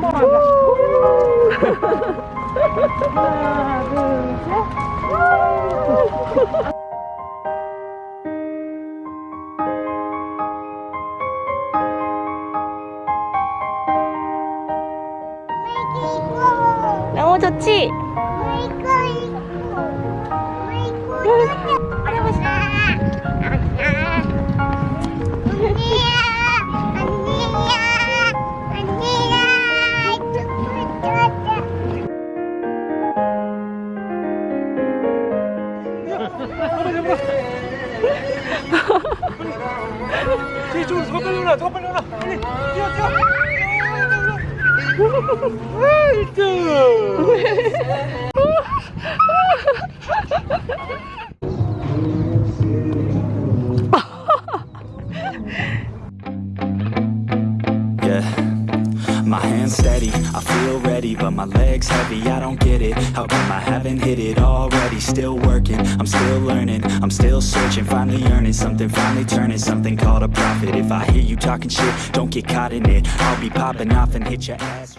밥 먹으러 가자. 하나, 둘, 셋. 너무 좋지? 이쪽으로 더 빨리 올라, 더 빨리 올라. 빨리 뛰어, 뛰어. Yeah, but my legs heavy. I don't get it. How come I haven't hit it already? Still working, I'm still learning, I'm still searching, finally earning something, finally turning something called a profit. If I hear you talking shit, don't get caught in it. I'll be popping off and hit your ass.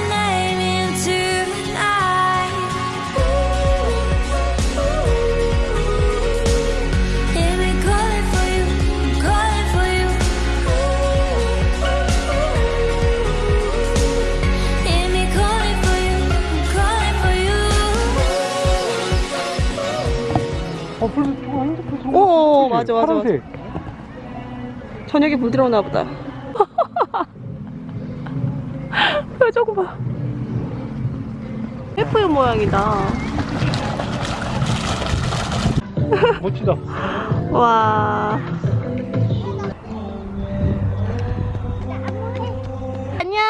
오, 그치? 맞아, 맞아, 파란색. 저녁에 물 들어오나 보다. 표정 봐. 예쁜 모양이다. 멋지다. 와. 안녕.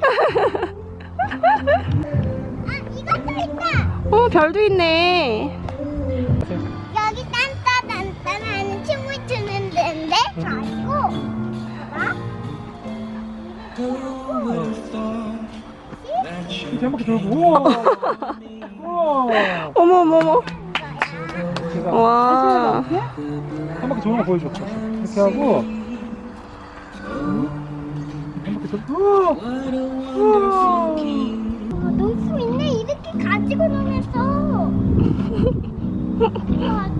이것도 있다. 어, 별도 있네. 이렇게 한 바퀴 돌고. 우와. 우와. 어머, 어머, 어머. 와. 한 바퀴 도는 거 보여줘. 이렇게 하고. 한 바퀴 돌고. 우와. 우와. 어, 놀수 있네 이렇게 가지고 놀면서 우와,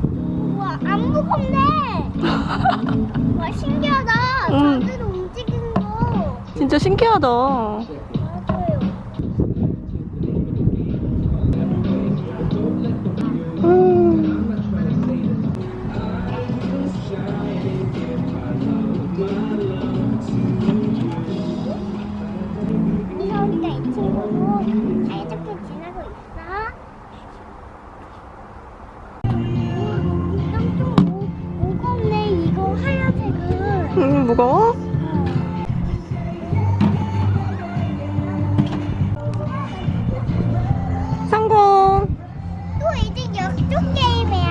우와 안 무겁네 와 신기하다 움직이는 거 진짜 신기하다. 무거워? 성공! 또 이제 역종 게임이야.